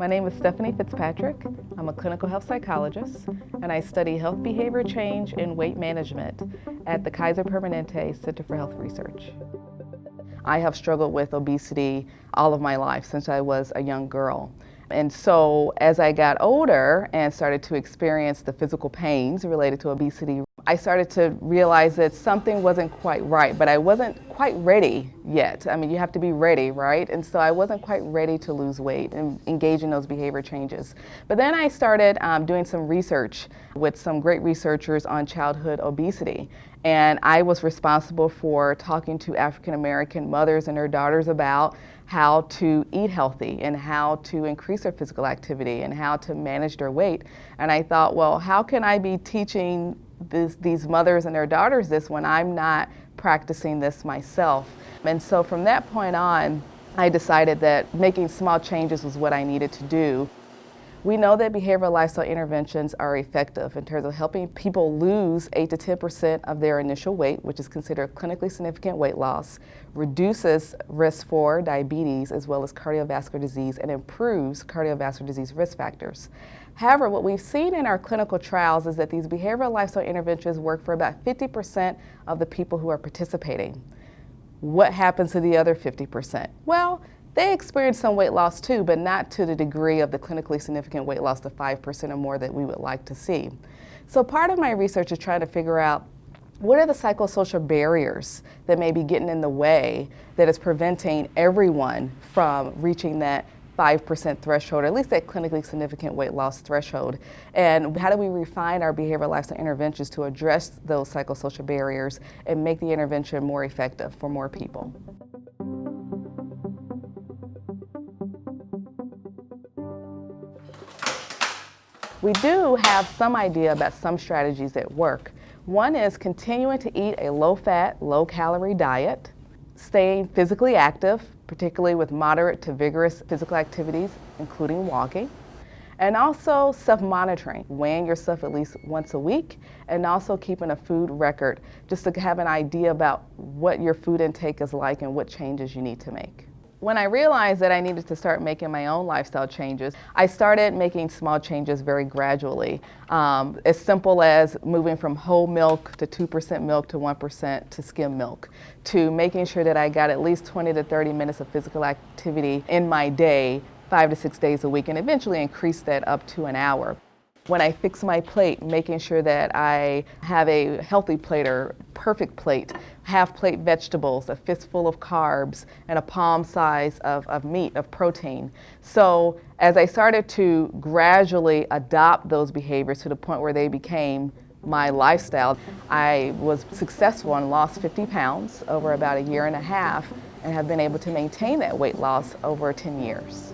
My name is Stephanie Fitzpatrick. I'm a clinical health psychologist and I study health behavior change and weight management at the Kaiser Permanente Center for Health Research. I have struggled with obesity all of my life since I was a young girl. And so as I got older and started to experience the physical pains related to obesity, I started to realize that something wasn't quite right, but I wasn't quite ready yet. I mean, you have to be ready, right? And so I wasn't quite ready to lose weight and engage in those behavior changes. But then I started um, doing some research with some great researchers on childhood obesity. And I was responsible for talking to African American mothers and their daughters about how to eat healthy and how to increase their physical activity and how to manage their weight. And I thought, well, how can I be teaching this, these mothers and their daughters this when I'm not practicing this myself? And so from that point on, I decided that making small changes was what I needed to do. We know that behavioral lifestyle interventions are effective in terms of helping people lose 8 to 10% of their initial weight, which is considered clinically significant weight loss, reduces risk for diabetes as well as cardiovascular disease, and improves cardiovascular disease risk factors. However, what we've seen in our clinical trials is that these behavioral lifestyle interventions work for about 50% of the people who are participating. What happens to the other 50%? Well, they experience some weight loss too, but not to the degree of the clinically significant weight loss, the 5% or more that we would like to see. So part of my research is trying to figure out what are the psychosocial barriers that may be getting in the way that is preventing everyone from reaching that 5% threshold, or at least that clinically significant weight loss threshold. And how do we refine our behavioral lifestyle interventions to address those psychosocial barriers and make the intervention more effective for more people? We do have some idea about some strategies that work. One is continuing to eat a low-fat, low-calorie diet, staying physically active, particularly with moderate to vigorous physical activities, including walking, and also self-monitoring, weighing yourself at least once a week, and also keeping a food record, just to have an idea about what your food intake is like and what changes you need to make. When I realized that I needed to start making my own lifestyle changes, I started making small changes very gradually. Um, as simple as moving from whole milk to 2% milk to 1% to skim milk, to making sure that I got at least 20 to 30 minutes of physical activity in my day, five to six days a week, and eventually increase that up to an hour. When I fix my plate, making sure that I have a healthy plate or perfect plate, half plate vegetables, a fistful of carbs, and a palm size of, of meat, of protein. So as I started to gradually adopt those behaviors to the point where they became my lifestyle, I was successful and lost 50 pounds over about a year and a half and have been able to maintain that weight loss over 10 years.